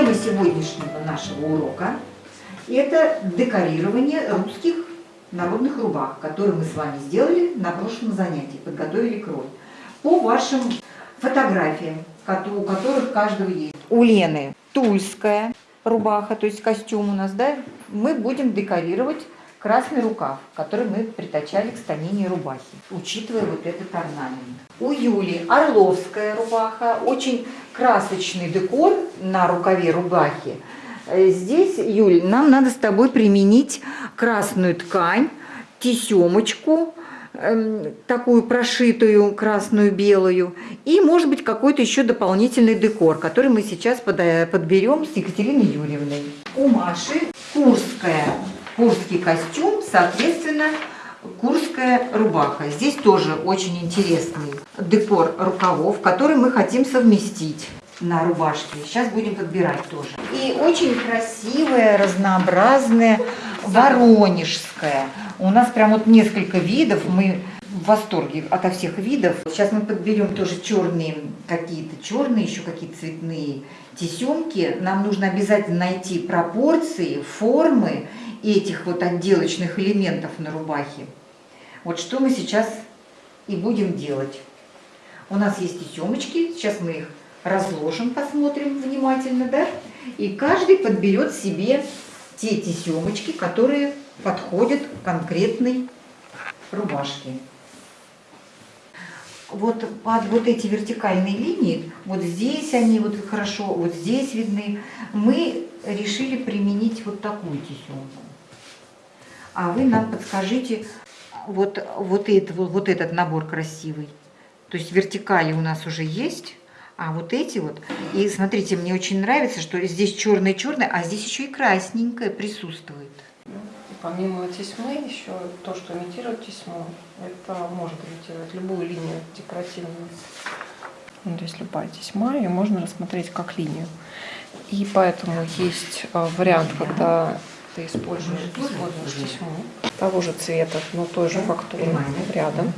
Тема сегодняшнего нашего урока – это декорирование русских народных рубах, которые мы с вами сделали на прошлом занятии, подготовили крой. По вашим фотографиям, у которых каждого есть. У Лены тульская рубаха, то есть костюм у нас, да, мы будем декорировать красный рукав, который мы притачали к станине рубахи, учитывая вот этот орнамент. У Юли орловская рубаха, очень красочный декор на рукаве рубахи. Э, здесь, Юль, нам надо с тобой применить красную ткань, тесемочку, эм, такую прошитую красную белую и может быть какой-то еще дополнительный декор который мы сейчас подберем с Екатериной Юрьевной у Маши курская курский костюм, соответственно, курская рубаха. Здесь тоже очень интересный декор рукавов, который мы хотим совместить на рубашке. Сейчас будем подбирать тоже. И очень красивая, разнообразная воронежская. У нас прям вот несколько видов. Мы в восторге ото всех видов. Сейчас мы подберем тоже черные, какие-то черные, еще какие-то цветные тесемки. Нам нужно обязательно найти пропорции, формы этих вот отделочных элементов на рубахе. Вот что мы сейчас и будем делать. У нас есть тесемочки, сейчас мы их разложим, посмотрим внимательно, да? И каждый подберет себе те тесемочки, которые подходят конкретной рубашке. Вот под вот эти вертикальные линии, вот здесь они вот хорошо, вот здесь видны, мы решили применить вот такую тесемку а вы нам подскажите вот, вот, это, вот этот набор красивый. То есть вертикали у нас уже есть, а вот эти вот. И смотрите, мне очень нравится, что здесь черное-черное, а здесь еще и красненькое присутствует. Помимо тесьмы, еще то, что имитирует тесьму, это может имитировать любую линию декоративную. Ну, то есть любая тесьма, ее можно рассмотреть как линию. И поэтому есть э, вариант, когда ты используешь, используешь тесьму того же цвета, но той же фактуры рядом.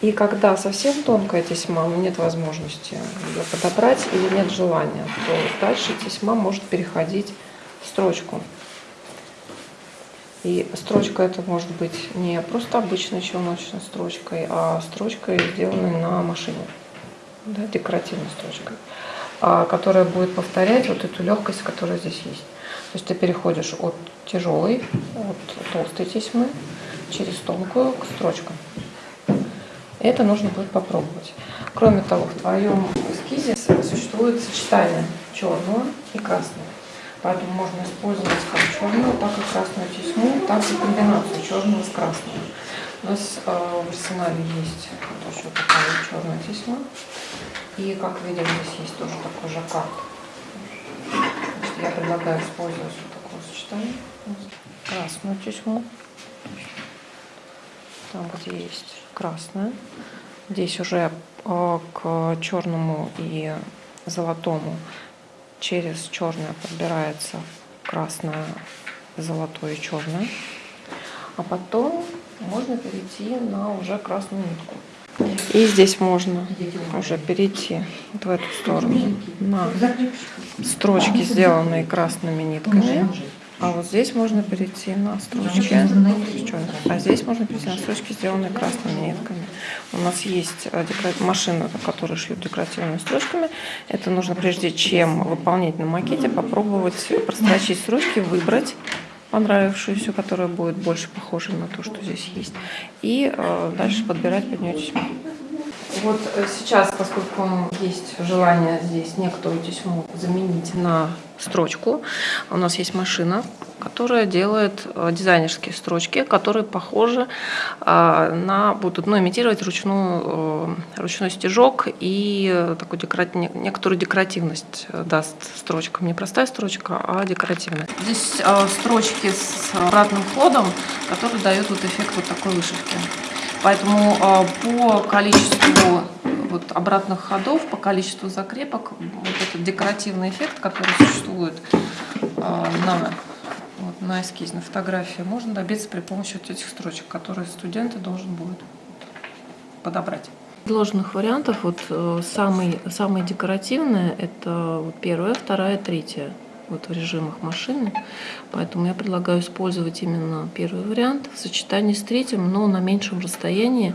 И когда совсем тонкая тесьма, нет возможности ее подобрать или нет желания, то дальше тесьма может переходить в строчку. И строчка это может быть не просто обычной челночной строчкой, а строчкой, сделанной на машине, да, декоративной строчкой, а, которая будет повторять вот эту легкость, которая здесь есть. То есть ты переходишь от тяжелой, от толстой тесьмы через тонкую к строчкам. Это нужно будет попробовать. Кроме того, в твоем эскизе существует сочетание черного и красного. Поэтому можно использовать как черную, так и красную тесьму, так и комбинацию черного с красным. У нас э, в арсенале есть вот еще такая черная тесьма. И как видим, здесь есть тоже такой жаккард я предлагаю использовать вот такое сочетание. Красную тесьму. Там, где есть красная. Здесь уже э, к черному и золотому через черное подбирается красное, золотое и черное. А потом можно перейти на уже красную нитку. И здесь можно уже перейти вот в эту сторону на строчки, сделанные красными нитками. А вот здесь можно перейти на строчки, а здесь можно перейти на строчки, сделанные красными нитками. У нас есть э, машина, которая шьет декоративными строчками. Это нужно прежде чем выполнять на макете, попробовать прострочить строчки, выбрать понравившуюся, которая будет больше похожа на то, что здесь есть. И э, дальше подбирать под нее тесьму. Вот э, сейчас, поскольку есть желание здесь некоторую тесьму заменить на строчку, у нас есть машина, которая делает э, дизайнерские строчки, которые похожи э, на, будут ну, имитировать ручную, ручной стежок и такую декора... некоторую декоративность даст строчкам. Не простая строчка, а декоративная. Здесь строчки с обратным ходом, который дает вот эффект вот такой вышивки. Поэтому а, по количеству вот обратных ходов, по количеству закрепок, вот этот декоративный эффект, который существует а, на, вот, на эскизной фотографии, можно добиться при помощи вот этих строчек, которые студенты должен будет подобрать. Предложенных вариантов вот э, самый, самый декоративный это первая, вторая, третья вот в режимах машины. Поэтому я предлагаю использовать именно первый вариант в сочетании с третьим, но на меньшем расстоянии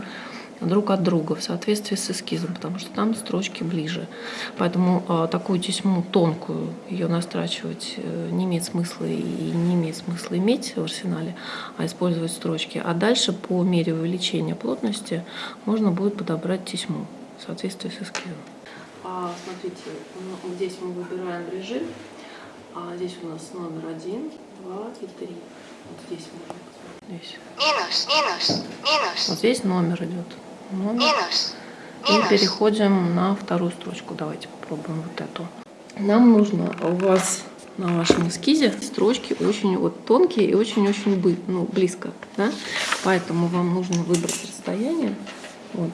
друг от друга в соответствии с эскизом, потому что там строчки ближе. Поэтому э, такую тесьму тонкую, ее настрачивать э, не имеет смысла и не имеет смысла иметь в арсенале, а использовать строчки. А дальше по мере увеличения плотности можно будет подобрать тесьму в соответствии с эскизом. А, смотрите, вот здесь мы выбираем режим, а здесь у нас номер один, два и три. Вот здесь можно. Здесь. минус, минус, минус, Вот здесь номер идет. Номер. минус, И минус. переходим на вторую строчку. Давайте попробуем вот эту. Нам нужно у вас на вашем эскизе строчки очень вот тонкие и очень-очень бы- ну, близко. Да? Поэтому вам нужно выбрать расстояние. Вот.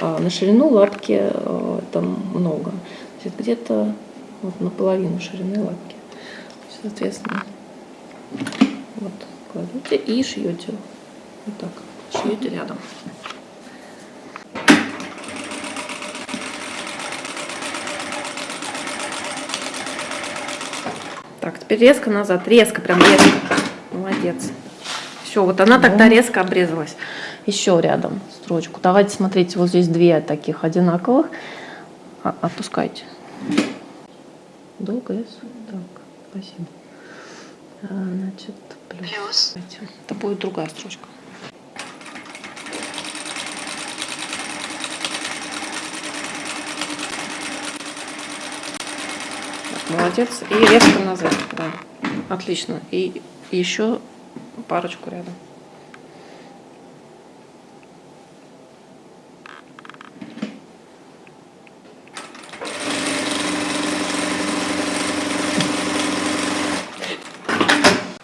А на ширину лапки э, там много. Значит, где-то вот наполовину ширины лапки. Соответственно, вот кладете и шьете. Вот так. Шьете рядом. Так, теперь резко назад. Резко, прям резко. Молодец. Все, вот она тогда резко обрезалась. Еще рядом строчку. Давайте смотрите, вот здесь две таких одинаковых. А- Отпускайте. Долго, yes? Так, спасибо. А, Значит, плюс. Плюс. Это будет другая строчка. Молодец. И резко назад. Да. Отлично. И еще парочку рядом.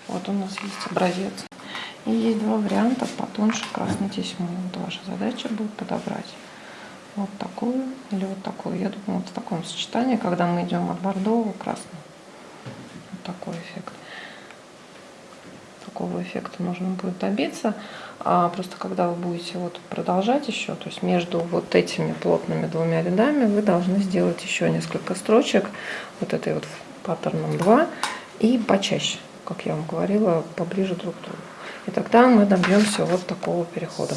Вот у нас есть образец. И есть два варианта потоньше красной тесьмы. Вот ваша задача будет подобрать вот такую или вот такую. Я думаю, вот в таком сочетании, когда мы идем от бордового к красному. Вот такой эффект. Такого эффекта нужно будет добиться. А просто когда вы будете вот продолжать еще, то есть между вот этими плотными двумя рядами вы должны сделать еще несколько строчек вот этой вот паттерном 2 и почаще, как я вам говорила, поближе друг к другу. И тогда мы добьемся вот такого перехода.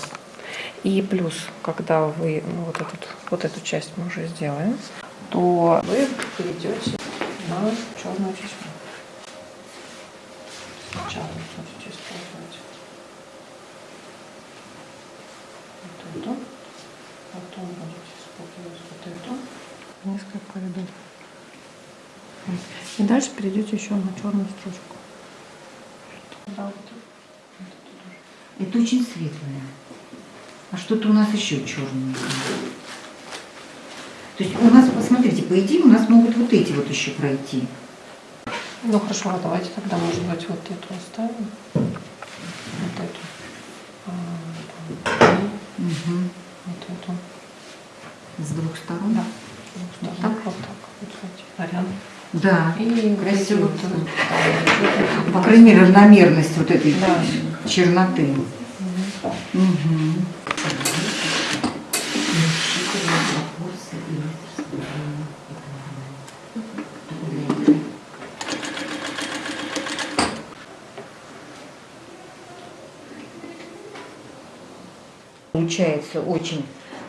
И плюс, когда вы ну, вот, этот, вот эту часть мы уже сделаем, то вы перейдете на черную тесьму. Сначала будете использовать вот эту, потом будете использовать вот эту, несколько рядов. И дальше перейдете еще на черную строчку. Да, вот Очень светлое. А что-то у нас еще черное. То есть у нас, посмотрите, по идее у нас могут вот эти вот еще пройти. Ну хорошо, а давайте тогда, может быть, вот эту оставим. Вот эту. А, Мгм. вот эту. С двух сторон. Да. Вот так? Вот так. Вот, кстати, вариант. Да. И Красиво. вот По крайней мере, равномерность вот этой Да. черноты. Получается очень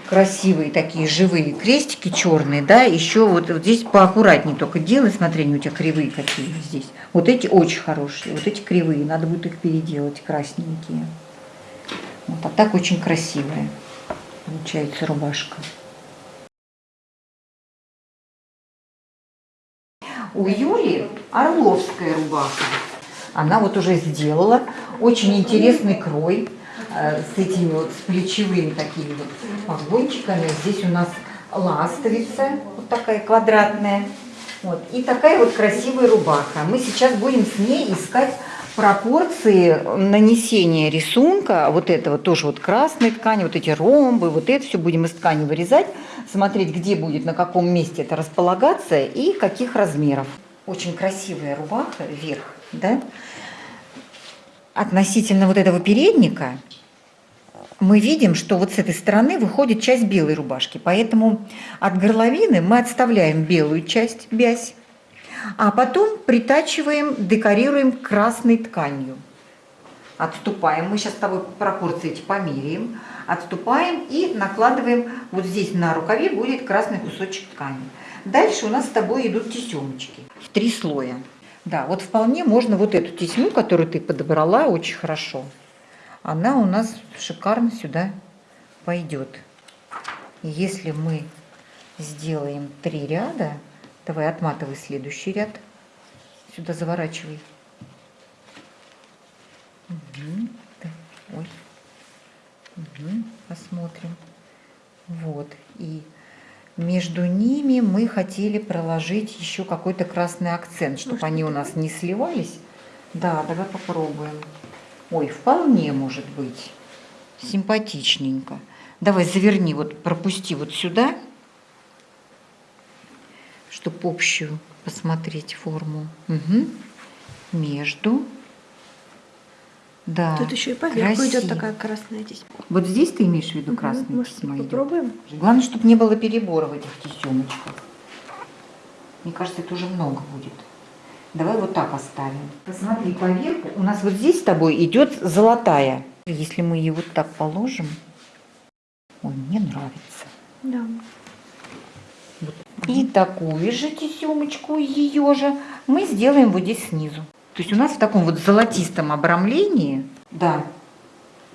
красивые такие живые крестики черные, да, еще вот, вот здесь поаккуратнее только делай, смотри, они у тебя кривые какие здесь. Вот эти очень хорошие, вот эти кривые, надо будет их переделать, красненькие. Вот, а так очень красивая получается рубашка. У Юли орловская рубаха. Она вот уже сделала очень интересный крой э, с этими вот с плечевыми такими вот погончиками. Здесь у нас ластовица, вот такая квадратная. Вот. И такая вот красивая рубаха. Мы сейчас будем с ней искать пропорции нанесения рисунка, вот этого тоже вот красной ткани, вот эти ромбы, вот это все будем из ткани вырезать, смотреть, где будет, на каком месте это располагаться и каких размеров. Очень красивая рубаха вверх, да? Относительно вот этого передника мы видим, что вот с этой стороны выходит часть белой рубашки. Поэтому от горловины мы отставляем белую часть, бязь, а потом притачиваем, декорируем красной тканью. Отступаем. Мы сейчас с тобой пропорции эти померяем. Отступаем и накладываем, вот здесь на рукаве будет красный кусочек ткани. Дальше у нас с тобой идут тесемочки в три слоя. Да, вот вполне можно вот эту тесьму, которую ты подобрала очень хорошо, она у нас шикарно сюда пойдет. Если мы сделаем три ряда, давай отматывай следующий ряд, сюда заворачивай. Да, Ой. Посмотрим. Вот. И между ними мы хотели проложить еще какой-то красный акцент, чтобы они у нас не сливались. Да, давай попробуем. Ой, вполне может быть. Симпатичненько. Давай заверни, вот пропусти вот сюда, чтобы общую посмотреть форму. Мгм. Между. Да. Тут еще и поверху идет такая красная тесьма. Вот здесь ты имеешь в виду Мгм, красная может, тесьма идет? попробуем? Главное, чтобы не было перебора в этих тесемочках. Мне кажется, это уже много будет. Давай вот так оставим. Посмотри поверху. У нас вот здесь с тобой идет золотая. Если мы ее вот так положим, ой, мне нравится. Да. И такую же тесемочку, ее же, мы сделаем вот здесь снизу. То есть у нас в таком вот золотистом обрамлении, да,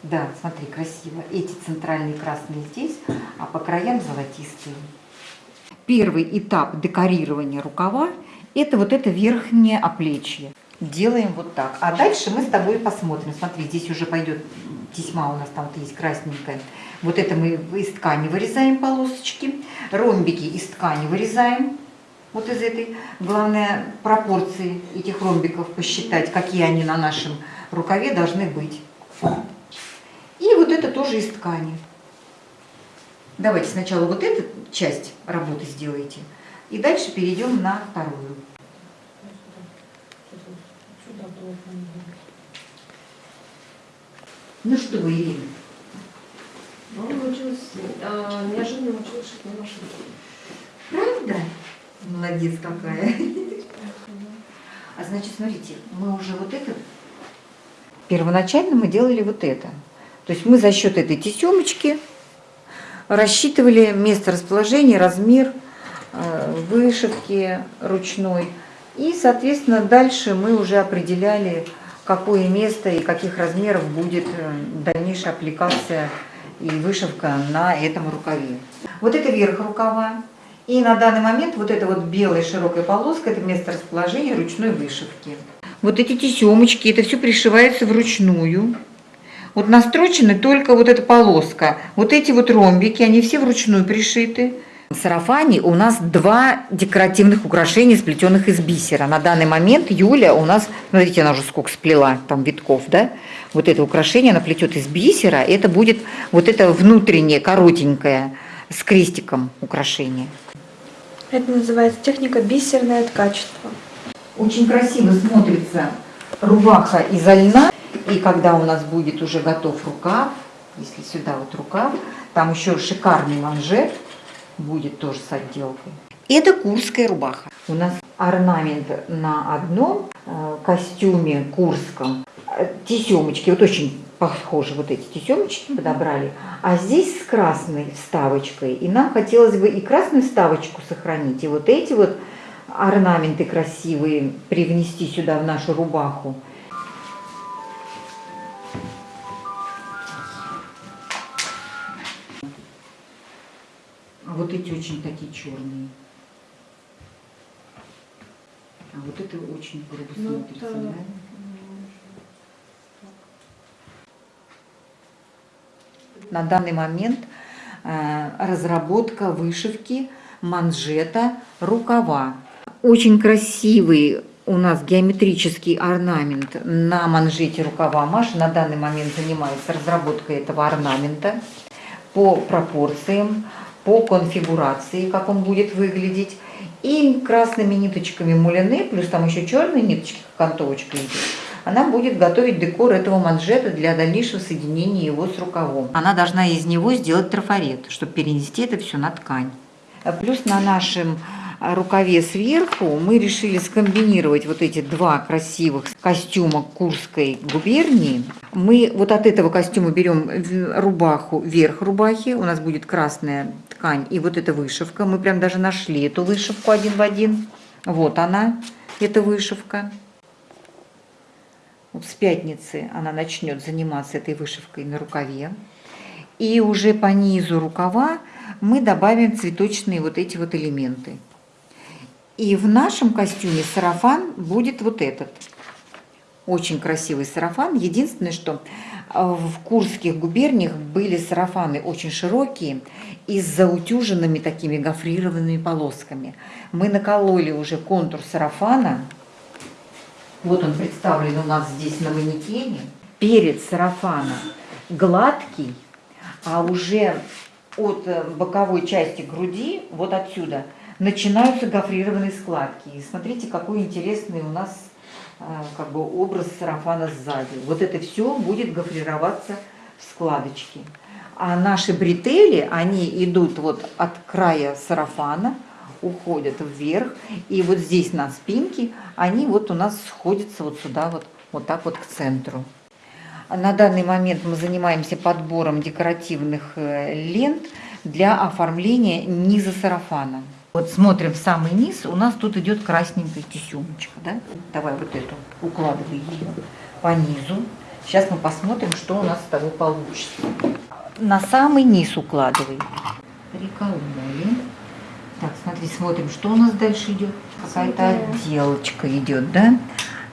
да, смотри, красиво. Эти центральные красные здесь, а по краям золотистые. Первый этап декорирования рукава – это вот это верхнее оплечье. Делаем вот так. А дальше мы с тобой посмотрим. Смотри, здесь уже пойдет тесьма у нас там вот есть красненькая. Вот это мы из ткани вырезаем полосочки. Ромбики из ткани вырезаем. Вот из этой. Главное пропорции этих ромбиков посчитать, какие они на нашем рукаве должны быть. И вот это тоже из ткани. Давайте сначала вот эту часть работы сделайте. И дальше перейдем на вторую. Ну что вы, Ирина? Ну, научилась, неожиданно научилась шить на машинке. Правда? Молодец какая. А значит, смотрите, мы уже вот это... Первоначально мы делали вот это. То есть мы за счет этой тесемочки рассчитывали место расположения, размер э, вышивки ручной. И, соответственно, дальше мы уже определяли, какое место и каких размеров будет э, дальнейшая аппликация и вышивка на этом рукаве. Вот это верх рукава. И на данный момент вот эта вот белая широкая полоска – это место расположения ручной вышивки. Вот эти тесемочки, это все пришивается вручную. Вот настрочены только вот эта полоска. Вот эти вот ромбики, они все вручную пришиты. Сарафане у нас два декоративных украшения, сплетенных из бисера. На данный момент Юля у нас, смотрите, она уже сколько сплела, там витков, да? Вот это украшение она плетет из бисера. Это будет вот это внутреннее, коротенькое, с крестиком украшение. Это называется техника бисерное ткачество. Очень красиво смотрится рубаха изо льна. И когда у нас будет уже готов рукав, если сюда вот рукав, там еще шикарный манжет будет тоже с отделкой. Это курская рубаха. У нас орнамент на одном э, костюме курском. Э, Тесемочки, вот очень похожи вот эти тесемочки подобрали. А здесь с красной вставочкой. И нам хотелось бы и красную вставочку сохранить, и вот эти вот орнаменты красивые привнести сюда в нашу рубаху. Вот эти очень такие черные. А вот это очень грубо Ну, смотрится, это- да? На данный момент э, разработка вышивки манжета рукава. Очень красивый у нас геометрический орнамент на манжете рукава. Маша на данный момент занимается разработкой этого орнамента по пропорциям, по конфигурации, как он будет выглядеть. И красными ниточками мулины, плюс там еще черные ниточки, как окантовочка идет, она будет готовить декор этого манжета для дальнейшего соединения его с рукавом. Она должна из него сделать трафарет, чтобы перенести это все на ткань. Плюс на нашем рукаве сверху мы решили скомбинировать вот эти два красивых костюма Курской губернии. Мы вот от этого костюма берем рубаху, верх рубахи, у нас будет красная ткань и вот эта вышивка. Мы прям даже нашли эту вышивку один в один. Вот она, эта вышивка. Вот с пятницы она начнет заниматься этой вышивкой на рукаве. И уже по низу рукава мы добавим цветочные вот эти вот элементы. И в нашем костюме сарафан будет вот этот. Очень красивый сарафан. Единственное, что э, в курских губерниях были сарафаны очень широкие и с заутюженными такими гофрированными полосками. Мы накололи уже контур сарафана. Вот он представлен у нас здесь на манекене. Перед сарафана гладкий, а уже от э, боковой части груди, вот отсюда, начинаются гофрированные складки. И смотрите, какой интересный у нас э, как бы образ сарафана сзади. Вот это все будет гофрироваться в складочки. А наши бретели, они идут вот от края сарафана, уходят вверх, и вот здесь на спинке они вот у нас сходятся вот сюда вот, вот так вот к центру. А На данный момент мы занимаемся подбором декоративных э, лент для оформления низа сарафана. Вот смотрим в самый низ, у нас тут идет красненькая тесемочка, да? Давай вот эту, укладывай ее по низу. Сейчас мы посмотрим, что у нас с тобой получится. На самый низ укладывай. Прикололи. Так, смотри, смотрим, что у нас дальше идет. Какая-то отделочка идет, да?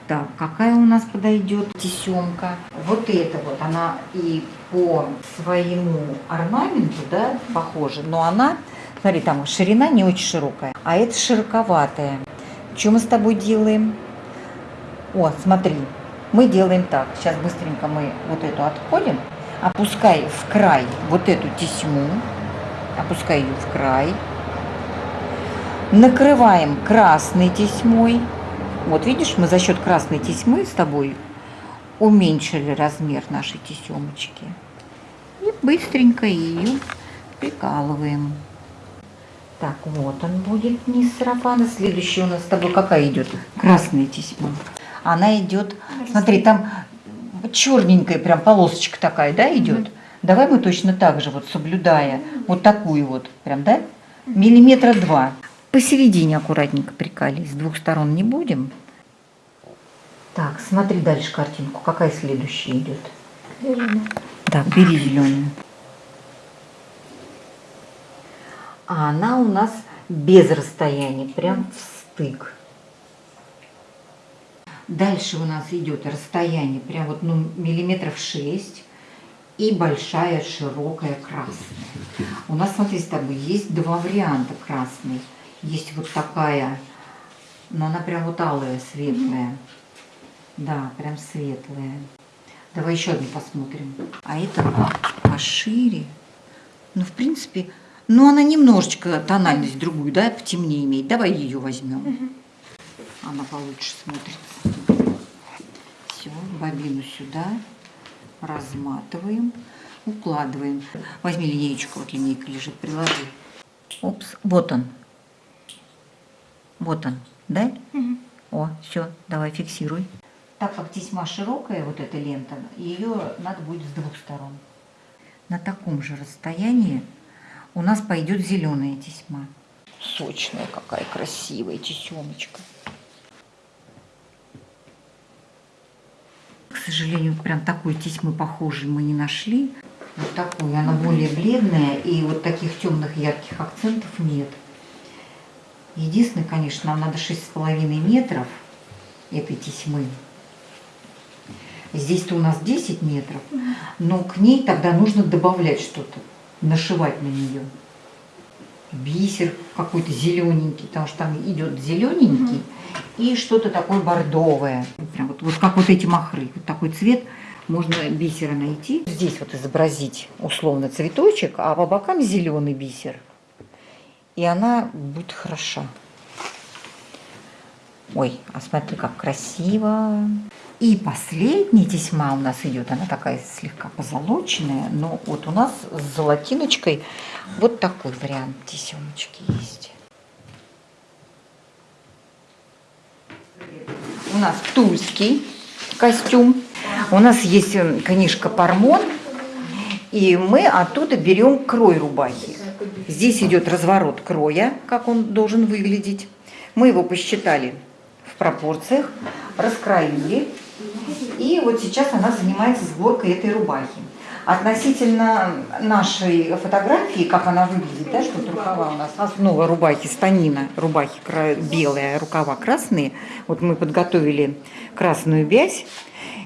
Так, какая у нас подойдет тесемка? Вот эта вот, она и по своему орнаменту, да, похожа, но она, смотри, там ширина не очень широкая, а это широковатая. Что мы с тобой делаем? О, смотри, мы делаем так. Сейчас быстренько мы вот эту отходим, опускай в край вот эту тесьму, опускай ее в край, накрываем красной тесьмой. Вот видишь, мы за счет красной тесьмы с тобой уменьшили размер нашей тесемочки. И быстренько ее прикалываем. Так, вот он будет низ сарафана. Следующая у нас с тобой какая идет? Красная тесьма. Она идет, смотри, там черненькая прям полосочка такая, да, идет? Давай мы точно так же, вот соблюдая вот такую вот, прям, да? Миллиметра два. Посередине аккуратненько прикали, с двух сторон не будем. Так, смотри дальше картинку, какая следующая идет. Зеленая. Так, бери зеленую. А она у нас без расстояния, прям в стык. Дальше у нас идет расстояние, прям вот ну, миллиметров 6 и большая широкая красная. У нас, смотри, с тобой есть два варианта красной. Есть вот такая, но она прям вот алая, светлая. Да, прям светлая. Давай еще одну посмотрим. А это пошире. Ну, в принципе, ну, она немножечко тональность другую, да, потемнее имеет. Давай ее возьмем. Она получше смотрится. Все, бобину сюда. Разматываем. Укладываем. Возьми линеечку, вот линейка лежит, приложи. Опс, вот он. Вот он, да? О, все, давай фиксируй. Так как тесьма широкая, вот эта лента, ее надо будет с двух сторон. На таком же расстоянии у нас пойдет зеленая тесьма. Сочная какая красивая тесемочка. К сожалению, прям такой тесьмы похожей мы не нашли. Вот такой, она более бледная, и вот таких темных ярких акцентов нет. Единственное, конечно, нам надо 6,5 метров этой тесьмы. Здесь-то у нас 10 метров, но к ней тогда нужно добавлять что-то, нашивать на нее. Бисер какой-то зелененький, потому что там идет зелененький и что-то такое бордовое. Прям вот, вот как вот эти махры, вот такой цвет можно бисера найти. Здесь вот изобразить условно цветочек, а по бокам зеленый бисер. И она будет хороша. Ой, а смотри, как красиво. И последняя тесьма у нас идет, она такая слегка позолоченная, но вот у нас с золотиночкой вот такой вариант тесемочки есть. У нас тульский костюм, у нас есть э, книжка «Пармон», и мы оттуда берем крой рубахи. Здесь идет разворот кроя, как он должен выглядеть. Мы его посчитали в пропорциях, раскроили. И вот сейчас она занимается сборкой этой рубахи. Относительно нашей фотографии, как она выглядит, да, что рукава у нас, основа рубахи станина, рубахи а рукава красные. Вот мы подготовили красную вязь,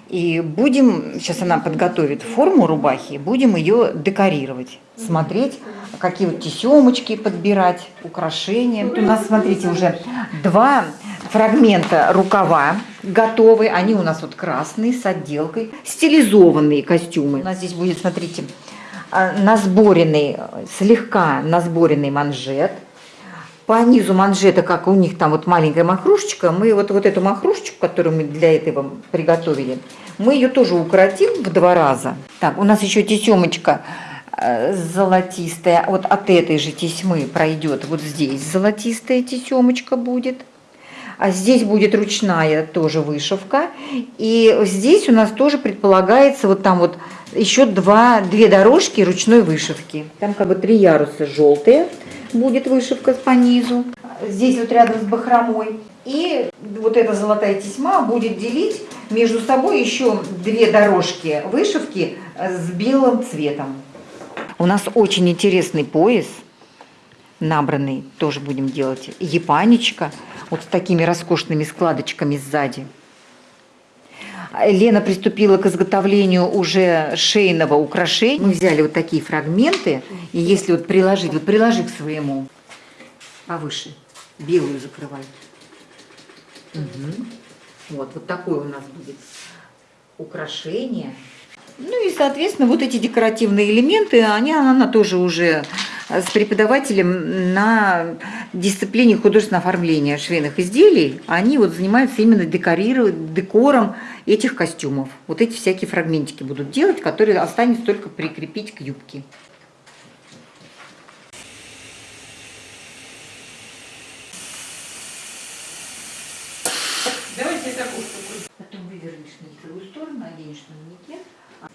и будем, сейчас она подготовит форму рубахи, будем ее декорировать, смотреть, какие вот тесемочки подбирать, украшения. Вот у нас, смотрите, уже два фрагмента рукава готовы. Они у нас вот красные с отделкой. Стилизованные костюмы. У нас здесь будет, смотрите, а, насборенный, слегка насборенный манжет. По низу манжета, как у них там вот маленькая махрушечка, мы вот, вот эту махрушечку, которую мы для этого приготовили, мы ее тоже укоротим в два раза. Так, у нас еще тесемочка э, золотистая. Вот от этой же тесьмы пройдет вот здесь золотистая тесемочка будет. А здесь будет ручная тоже вышивка. И здесь у нас тоже предполагается вот там вот еще два, две дорожки ручной вышивки. Там как бы три яруса желтые будет вышивка по низу. Здесь вот рядом с бахромой. И вот эта золотая тесьма будет делить между собой еще две дорожки вышивки с белым цветом. У нас очень интересный пояс набранный, тоже будем делать. Япанечка, вот с такими роскошными складочками сзади. Лена приступила к изготовлению уже шейного украшения. Мы взяли вот такие фрагменты, и если вот приложить, вот приложи к своему повыше, белую закрывай. Мгм. Вот, вот такое у нас будет украшение. Ну и, соответственно, вот эти декоративные элементы, они, она тоже уже с преподавателем на дисциплине художественного оформления швейных изделий, они вот занимаются именно декорированием, декором этих костюмов. Вот эти всякие фрагментики будут делать, которые останется только прикрепить к юбке. Давайте такую штуку. Потом вывернешь на лицевую сторону, оденешь на манекен. А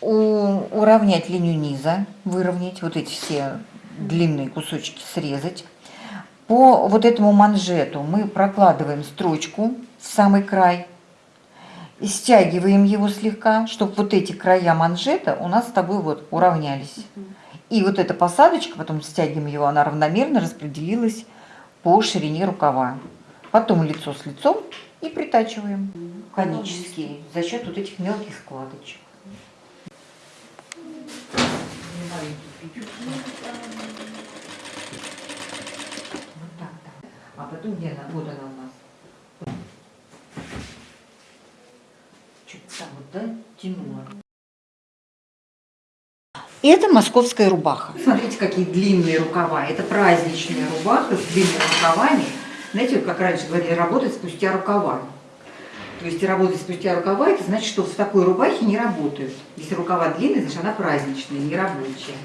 У- уравнять линию низа, выровнять, вот эти все длинные кусочки срезать. По вот этому манжету мы прокладываем строчку в самый край, стягиваем его слегка, чтобы вот эти края манжета у нас с тобой вот уравнялись. И вот эта посадочка, потом стягиваем его, она равномерно распределилась по ширине рукава. Потом лицо с лицом и притачиваем конические за счет вот этих мелких складочек. Вот так, да. А потом где она? Вот она у нас. Чуть там вот, да, тянула. Это московская рубаха. Смотрите, какие длинные рукава. Это праздничная рубаха с длинными рукавами. Знаете, как раньше говорили, работать спустя рукава. То есть работать спустя рукава, это значит, что в такой рубахе не работают. Если рукава длинные, значит она праздничная, не рабочая.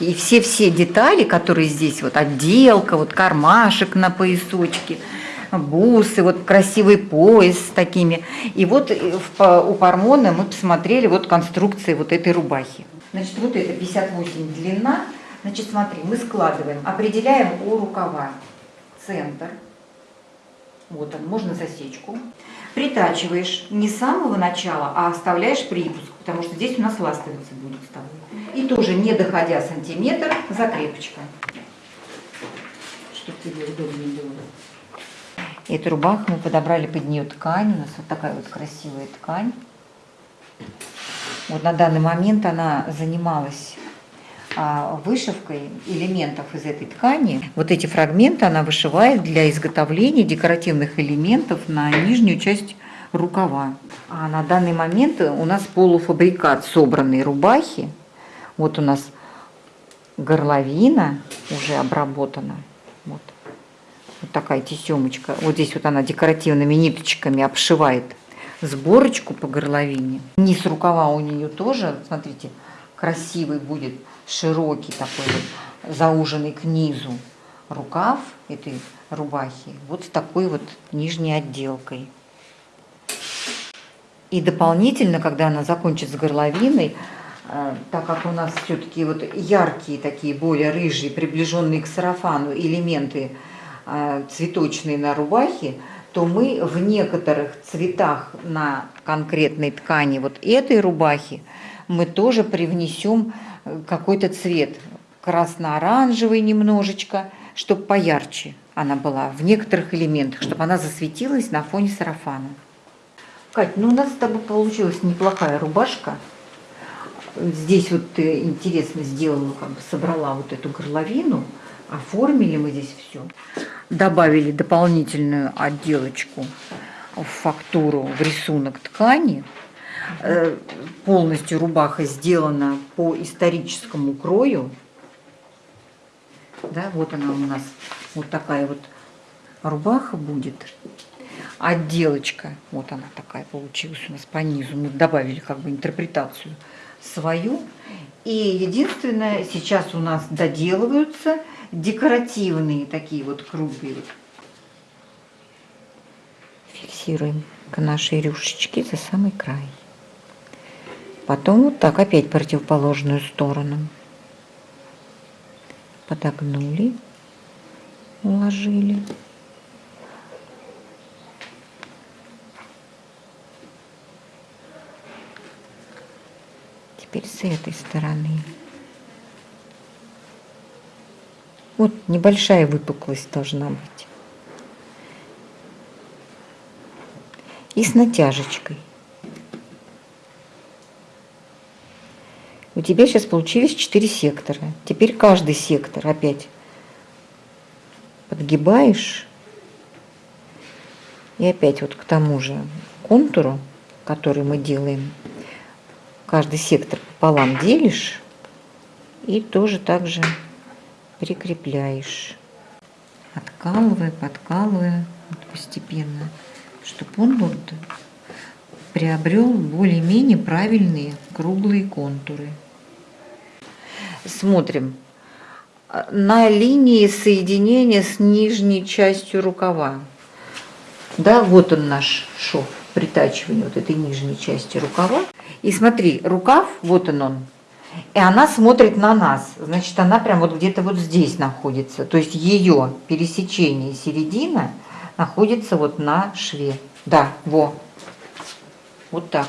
И все-все детали, которые здесь, вот отделка, вот кармашек на поясочке, бусы, вот красивый пояс с такими. И вот э, у Пармона мы посмотрели вот конструкции вот этой рубахи. Значит, вот это 58 длина. Значит, смотри, мы складываем, определяем у рукава центр. Вот он, можно засечку. Притачиваешь не с самого начала, а оставляешь припуск, потому что здесь у нас ластовица будет с тобой. И тоже, не доходя сантиметр, закрепочка. Чтобы тебе удобнее было. Эту рубаху мы подобрали под нее ткань. У нас вот такая вот красивая ткань. Вот на данный момент она занималась вышивкой элементов из этой ткани. Вот эти фрагменты она вышивает для изготовления декоративных элементов на нижнюю часть рукава. А на данный момент у нас полуфабрикат собранной рубахи. Вот у нас горловина уже обработана. Вот. Вот такая тесемочка. Вот здесь вот она декоративными ниточками обшивает сборочку по горловине. Низ рукава у нее тоже, смотрите, красивый будет, широкий такой вот, зауженный к низу рукав этой рубахи. Вот с такой вот нижней отделкой. И дополнительно, когда она закончит с горловиной, э, так как у нас все-таки вот яркие такие, более рыжие, приближенные к сарафану элементы э, цветочные на рубахе, то мы в некоторых цветах на конкретной ткани вот этой рубахи мы тоже привнесем э, какой-то цвет, красно-оранжевый немножечко, чтобы поярче она была в некоторых элементах, чтобы она засветилась на фоне сарафана. Кать, ну у нас с тобой получилась неплохая рубашка. Здесь вот ты интересно сделала, как бы собрала вот эту горловину, оформили мы здесь все. Добавили дополнительную отделочку в фактуру, в рисунок ткани. Э, Полностью рубаха сделана по историческому крою. Да, вот она у нас, вот такая вот рубаха будет отделочка, вот она такая получилась у нас по низу, мы добавили как бы интерпретацию свою. И единственное, сейчас у нас доделываются декоративные такие вот вот. Фиксируем к нашей рюшечке за самый край. Потом вот так опять противоположную сторону. Подогнули, уложили. Теперь с этой стороны. Вот небольшая выпуклость должна быть. И с натяжечкой. У тебя сейчас получились 4 сектора. Теперь каждый сектор опять подгибаешь. И опять вот к тому же контуру, который мы делаем, каждый сектор пополам делишь и тоже так же прикрепляешь. Откалывая, подкалывая вот постепенно, чтобы он вот приобрел более-менее правильные круглые контуры. Смотрим на линии соединения с нижней частью рукава. Да, вот он наш шов притачивания вот этой нижней части рукава. И смотри, рукав, вот он он, и она смотрит на нас. Значит, она прям вот где-то вот здесь находится. То есть ее пересечение середина находится вот на шве. Да, во. Вот так.